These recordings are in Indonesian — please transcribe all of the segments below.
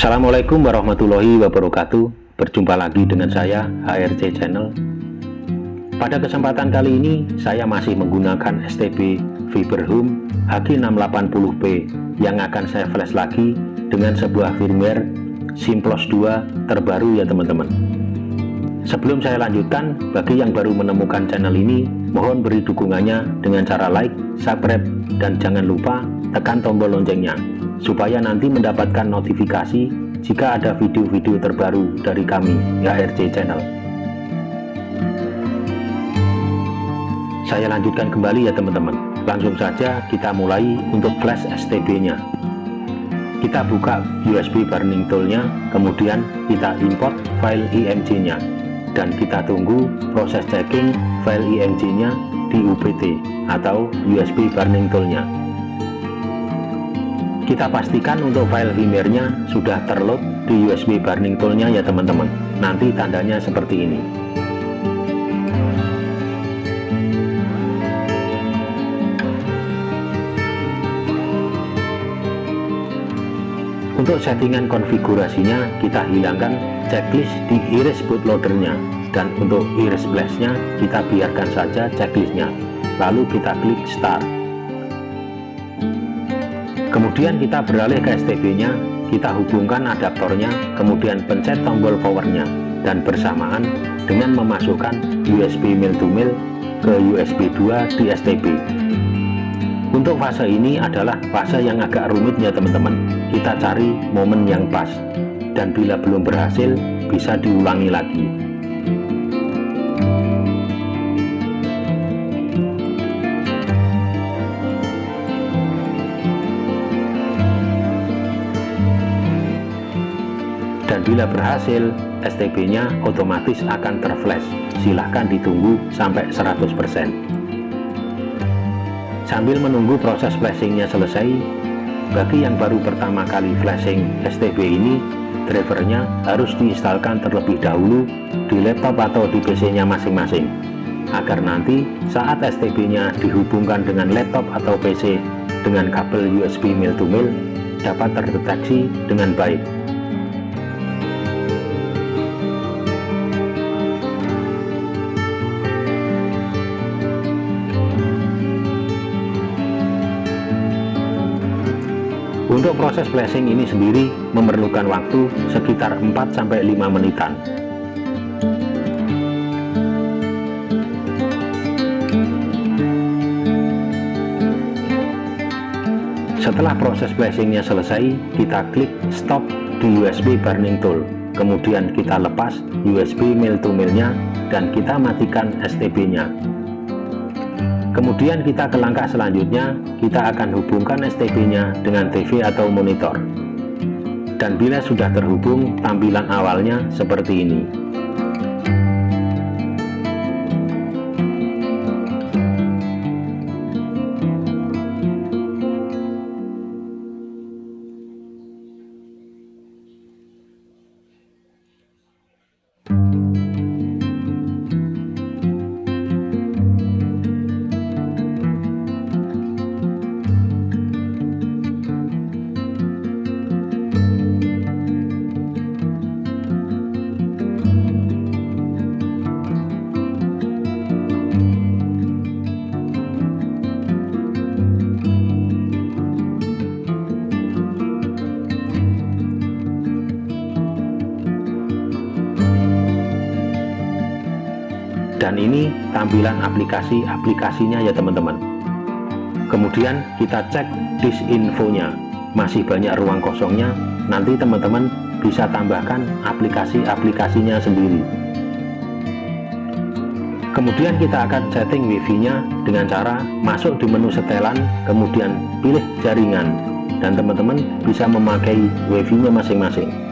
Assalamualaikum warahmatullahi wabarakatuh. Berjumpa lagi dengan saya HRC Channel. Pada kesempatan kali ini saya masih menggunakan STB Home HG680P yang akan saya flash lagi dengan sebuah firmware Simplos 2 terbaru ya teman-teman. Sebelum saya lanjutkan, bagi yang baru menemukan channel ini, mohon beri dukungannya dengan cara like, subscribe, dan jangan lupa tekan tombol loncengnya supaya nanti mendapatkan notifikasi jika ada video-video terbaru dari kami HRC Channel. Saya lanjutkan kembali ya teman-teman. Langsung saja kita mulai untuk flash STB-nya. Kita buka USB burning tool-nya, kemudian kita import file IMG-nya dan kita tunggu proses checking file IMG-nya di UBT atau USB burning tool-nya kita pastikan untuk file firmware-nya sudah terload di USB burning tool-nya ya teman-teman. Nanti tandanya seperti ini. Untuk settingan konfigurasinya kita hilangkan checklist di iris bootloader-nya dan untuk iris flash-nya kita biarkan saja checklistnya. Lalu kita klik start kemudian kita beralih ke STB-nya kita hubungkan adaptornya kemudian pencet tombol powernya dan bersamaan dengan memasukkan USB mil to mil ke USB 2 di STB untuk fase ini adalah fase yang agak rumit ya teman-teman. Kita cari momen yang pas. Dan bila belum berhasil bisa diulangi lagi bila berhasil STB-nya otomatis akan terflash. Silahkan ditunggu sampai 100% sambil menunggu proses flashingnya selesai bagi yang baru pertama kali flashing STB ini drivernya harus diinstalkan terlebih dahulu di laptop atau di PC nya masing-masing agar nanti saat STB nya dihubungkan dengan laptop atau PC dengan kabel USB mil to mil dapat terdeteksi dengan baik Untuk proses flashing ini sendiri memerlukan waktu sekitar 4-5 menitan. Setelah proses flashingnya selesai, kita klik stop di USB burning tool. Kemudian kita lepas USB mil to milnya dan kita matikan STB-nya Kemudian kita ke langkah selanjutnya, kita akan hubungkan STB-nya dengan TV atau monitor. Dan bila sudah terhubung, tampilan awalnya seperti ini. Dan ini tampilan aplikasi-aplikasinya ya teman-teman. Kemudian kita cek disk infonya masih banyak ruang kosongnya. Nanti teman-teman bisa tambahkan aplikasi-aplikasinya sendiri. Kemudian kita akan setting wifi nya dengan cara masuk di menu setelan kemudian pilih jaringan. Dan teman-teman bisa memakai wifi nya masing-masing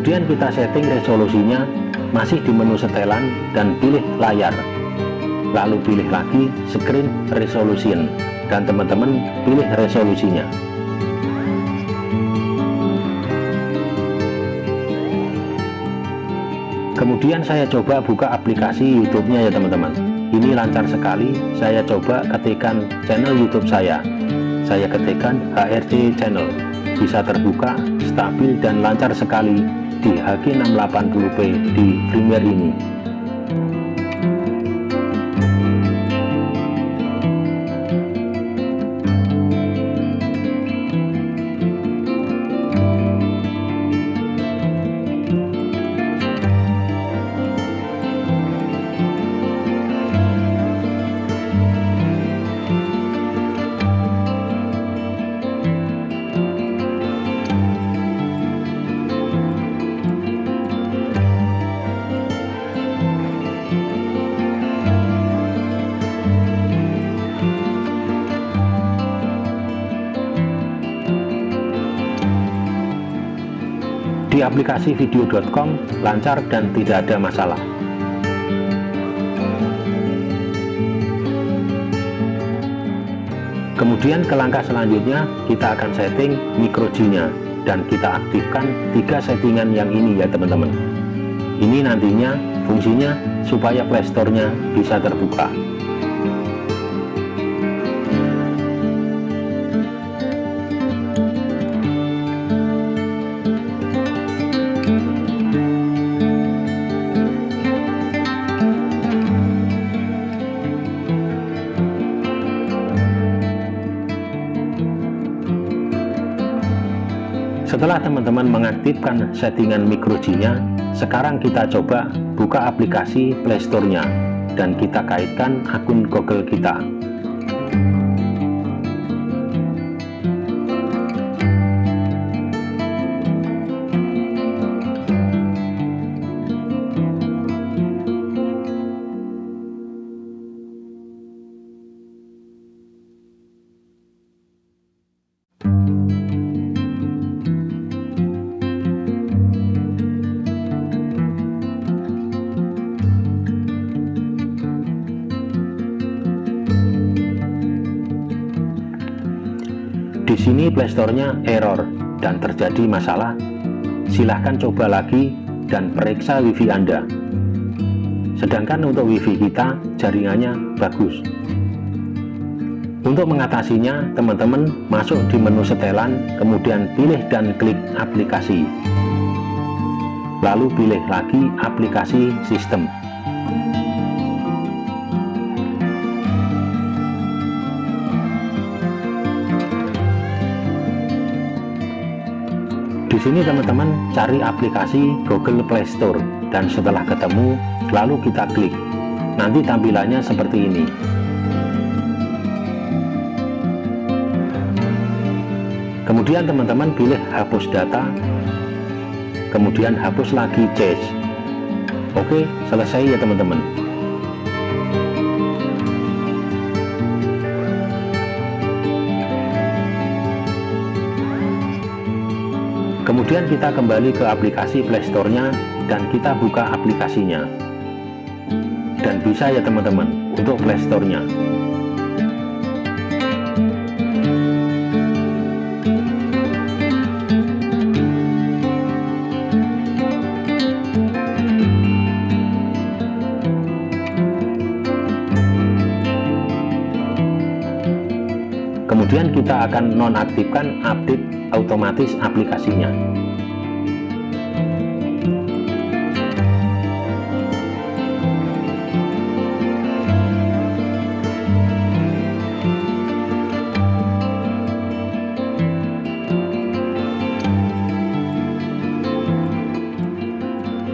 kemudian kita setting resolusinya masih di menu setelan dan pilih layar. Lalu pilih lagi screen resolution dan teman-teman pilih resolusinya. Kemudian saya coba buka aplikasi YouTube nya ya teman-teman. Ini lancar sekali. Saya coba ketikkan channel youtube saya. Saya ketikkan HRC channel. Bisa terbuka stabil dan lancar sekali di H680p di Premiere ini di aplikasi video.com lancar dan tidak ada masalah. Kemudian ke langkah selanjutnya kita akan setting micro G nya dan kita aktifkan tiga settingan yang ini ya teman-teman. Ini nantinya fungsinya supaya playstore nya bisa terbuka Setelah teman-teman mengaktifkan settingan micro G-nya, sekarang kita coba buka aplikasi Playstore-nya dan kita kaitkan akun Google kita. Di sini playstore-nya error dan terjadi masalah, silahkan coba lagi dan periksa wifi Anda. Sedangkan untuk wifi kita, jaringannya bagus. Untuk mengatasinya, teman-teman masuk di menu setelan, kemudian pilih dan klik aplikasi. Lalu pilih lagi aplikasi sistem. Sini teman-teman cari aplikasi Google Play Store dan setelah ketemu lalu kita klik. Nanti tampilannya seperti ini. Kemudian teman-teman pilih hapus data. Kemudian hapus lagi cache. Oke, selesai ya teman-teman. Kemudian kita kembali ke aplikasi playstore-nya dan kita buka aplikasinya. Dan bisa ya teman-teman untuk playstore-nya kemudian kita akan nonaktifkan update otomatis aplikasinya.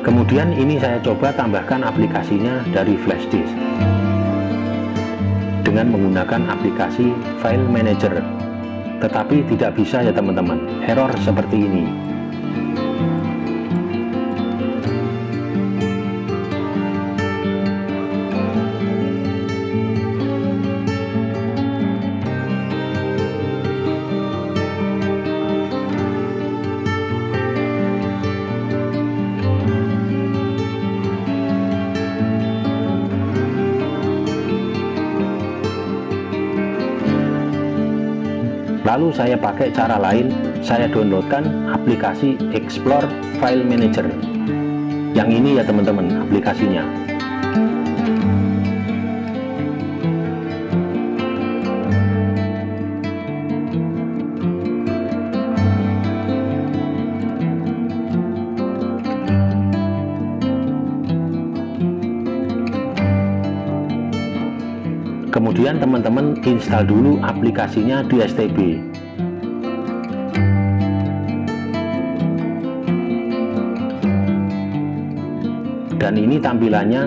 Kemudian ini saya coba tambahkan aplikasinya dari flash disk dengan menggunakan aplikasi file manager. Tetapi tidak bisa ya teman-teman. Error seperti ini lalu saya pakai cara lain saya downloadkan aplikasi Explore File Manager. Yang ini ya teman-teman aplikasinya kemudian teman-teman install dulu aplikasinya di STB dan ini tampilannya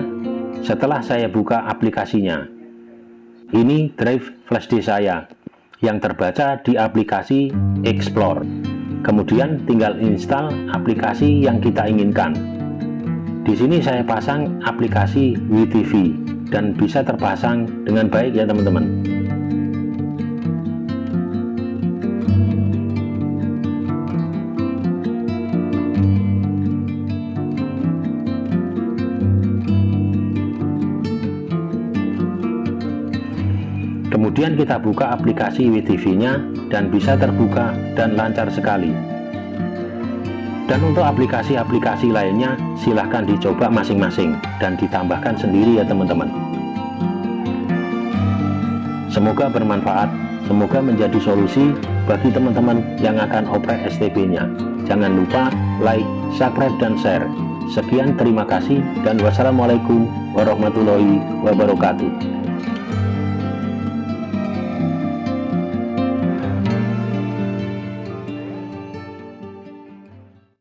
setelah saya buka aplikasinya. Ini drive flash disk saya yang terbaca di aplikasi Explore. Kemudian tinggal install aplikasi yang kita inginkan. Di sini saya pasang aplikasi WeTV dan bisa terpasang dengan baik ya teman-teman. Kemudian kita buka aplikasi WTV nya dan bisa terbuka dan lancar sekali dan untuk aplikasi-aplikasi lainnya silahkan dicoba masing-masing dan ditambahkan sendiri ya teman-teman. Semoga bermanfaat semoga menjadi solusi bagi teman-teman yang akan oprek STB nya jangan lupa like, subscribe, dan share. Sekian terima kasih dan wassalamualaikum warahmatullahi wabarakatuh